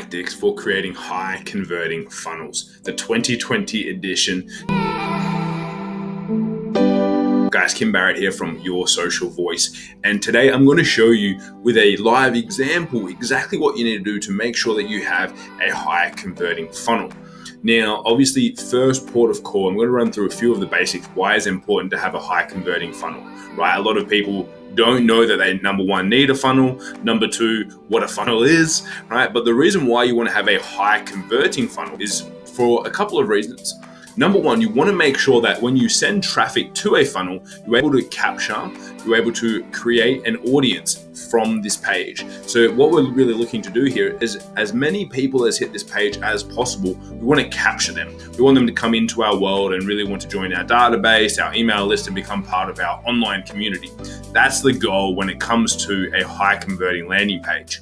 tactics for creating high converting funnels, the 2020 edition. Guys, Kim Barrett here from Your Social Voice. And today I'm going to show you with a live example exactly what you need to do to make sure that you have a high converting funnel. Now, obviously, first port of call, I'm going to run through a few of the basics. Why it's important to have a high converting funnel, right? A lot of people don't know that they number one need a funnel, number two, what a funnel is, right? But the reason why you want to have a high converting funnel is for a couple of reasons. Number one, you want to make sure that when you send traffic to a funnel, you're able to capture, you're able to create an audience from this page. So what we're really looking to do here is as many people as hit this page as possible, we want to capture them. We want them to come into our world and really want to join our database, our email list and become part of our online community. That's the goal when it comes to a high converting landing page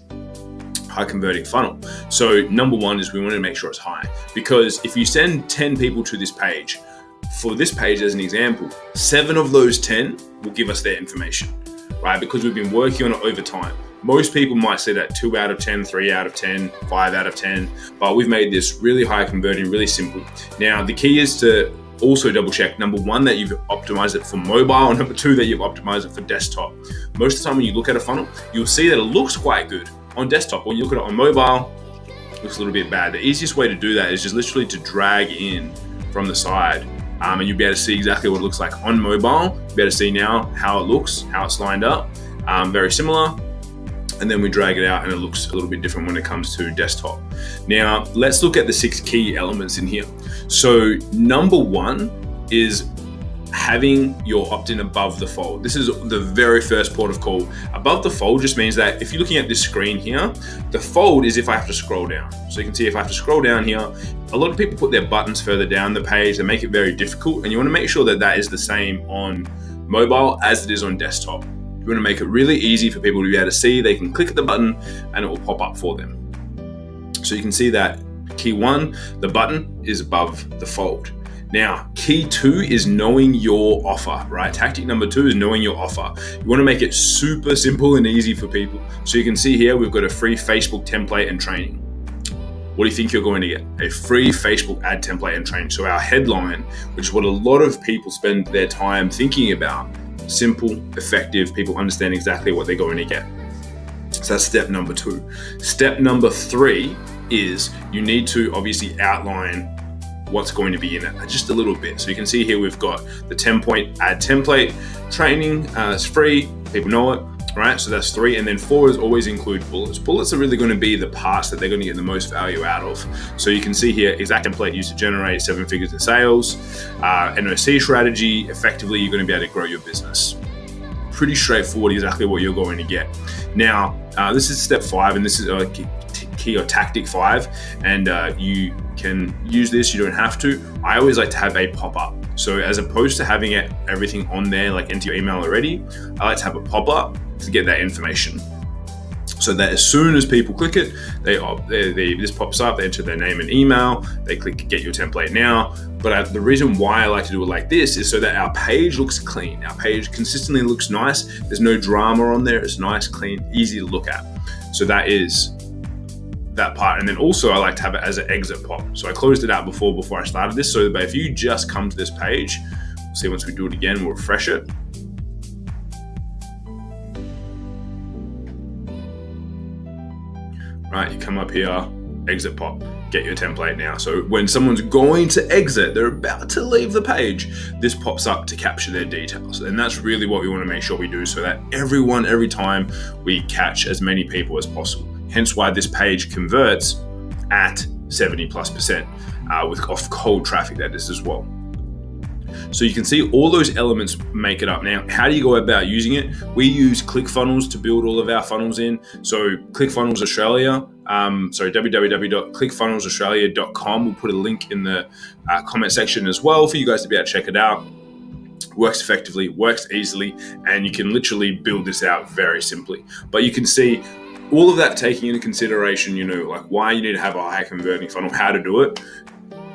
high converting funnel. So number one is we want to make sure it's high because if you send 10 people to this page, for this page as an example, seven of those 10 will give us their information, right? Because we've been working on it over time. Most people might say that two out of 10, three out of 10, five out of 10, but we've made this really high converting, really simple. Now, the key is to also double check number one that you've optimized it for mobile and number two that you've optimized it for desktop most of the time when you look at a funnel you'll see that it looks quite good on desktop. When you look at it on mobile, it looks a little bit bad. The easiest way to do that is just literally to drag in from the side um, and you'll be able to see exactly what it looks like on mobile. You'll be able to see now how it looks, how it's lined up. Um, very similar. And then we drag it out and it looks a little bit different when it comes to desktop. Now, let's look at the six key elements in here. So number one is having your opt-in above the fold. This is the very first port of call. Above the fold just means that if you're looking at this screen here, the fold is if I have to scroll down. So you can see if I have to scroll down here, a lot of people put their buttons further down the page. They make it very difficult. And you wanna make sure that that is the same on mobile as it is on desktop. You wanna make it really easy for people to be able to see. They can click the button and it will pop up for them. So you can see that key one, the button is above the fold. Now, key two is knowing your offer, right? Tactic number two is knowing your offer. You want to make it super simple and easy for people. So you can see here, we've got a free Facebook template and training. What do you think you're going to get? A free Facebook ad template and training. So our headline, which is what a lot of people spend their time thinking about, simple, effective, people understand exactly what they're going to get. So that's step number two. Step number three is you need to obviously outline what's going to be in it just a little bit. So you can see here we've got the 10 point ad template training. Uh, it's free, people know it, right? So that's three. And then four is always include bullets. Bullets are really going to be the parts that they're going to get the most value out of. So you can see here exact template used to generate seven figures in sales, uh, NOC strategy. Effectively, you're going to be able to grow your business pretty straightforward exactly what you're going to get. Now, uh, this is step five, and this is a key or tactic five, and uh, you can use this, you don't have to. I always like to have a pop-up. So as opposed to having it everything on there, like into your email already, I like to have a pop-up to get that information. So that as soon as people click it, they, they, they, this pops up, they enter their name and email, they click get your template now. But I, the reason why I like to do it like this is so that our page looks clean. Our page consistently looks nice. There's no drama on there. It's nice, clean, easy to look at. So that is that part. And then also I like to have it as an exit pop. So I closed it out before before I started this. So if you just come to this page, we'll see once we do it again, we'll refresh it. Right, you come up here, exit pop, get your template now. So when someone's going to exit, they're about to leave the page, this pops up to capture their details. And that's really what we want to make sure we do so that everyone, every time we catch as many people as possible hence why this page converts at 70 plus percent uh, with off cold traffic that is as well. So you can see all those elements make it up. Now, how do you go about using it? We use ClickFunnels to build all of our funnels in. So ClickFunnels Australia, um, sorry, www.clickfunnelsaustralia.com. We'll put a link in the uh, comment section as well for you guys to be able to check it out. Works effectively, works easily, and you can literally build this out very simply. But you can see all of that taking into consideration, you know, like why you need to have a high converting funnel, how to do it.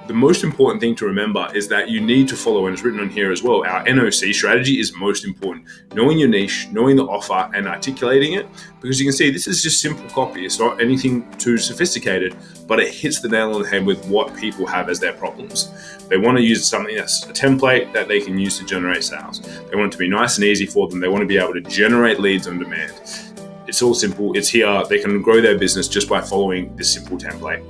the most important thing to remember is that you need to follow, and it's written on here as well, our NOC strategy is most important. Knowing your niche, knowing the offer, and articulating it. Because you can see this is just simple copy. It's not anything too sophisticated, but it hits the nail on the head with what people have as their problems. They want to use something that's a template that they can use to generate sales. They want it to be nice and easy for them. They want to be able to generate leads on demand. It's all simple. It's here. They can grow their business just by following this simple template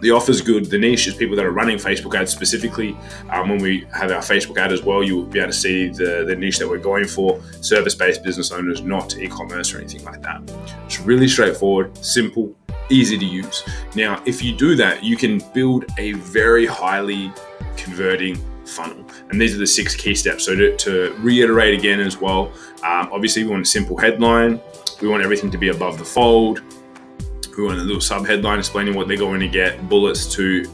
the offer's good. The niche is people that are running Facebook ads specifically. Um, when we have our Facebook ad as well, you'll be able to see the, the niche that we're going for service based business owners, not e commerce or anything like that. It's really straightforward, simple, easy to use. Now, if you do that, you can build a very highly converting funnel. And these are the six key steps. So, to, to reiterate again as well, um, obviously, we want a simple headline, we want everything to be above the fold we want a little sub headline explaining what they're going to get, bullets to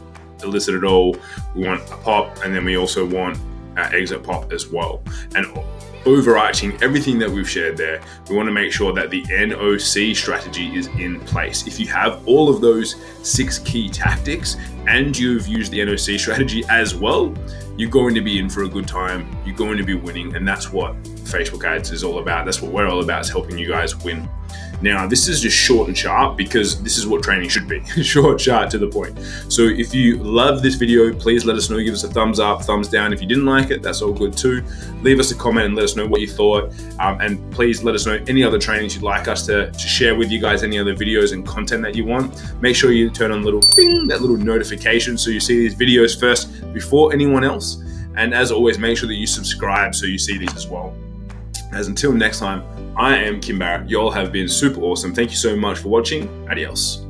elicit it all. We want a pop, and then we also want our exit pop as well. And overarching everything that we've shared there, we want to make sure that the NOC strategy is in place. If you have all of those six key tactics and you've used the NOC strategy as well, you're going to be in for a good time. You're going to be winning. And that's what Facebook ads is all about. That's what we're all about is helping you guys win. Now, this is just short and sharp because this is what training should be short, sharp, to the point. So, if you love this video, please let us know. Give us a thumbs up, thumbs down. If you didn't like it, that's all good too. Leave us a comment and let us know what you thought. Um, and please let us know any other trainings you'd like us to, to share with you guys, any other videos and content that you want. Make sure you turn on little ding, that little notification so you see these videos first before anyone else. And as always, make sure that you subscribe so you see these as well. As until next time, I am Kim Barrett. Y'all have been super awesome. Thank you so much for watching. Adios.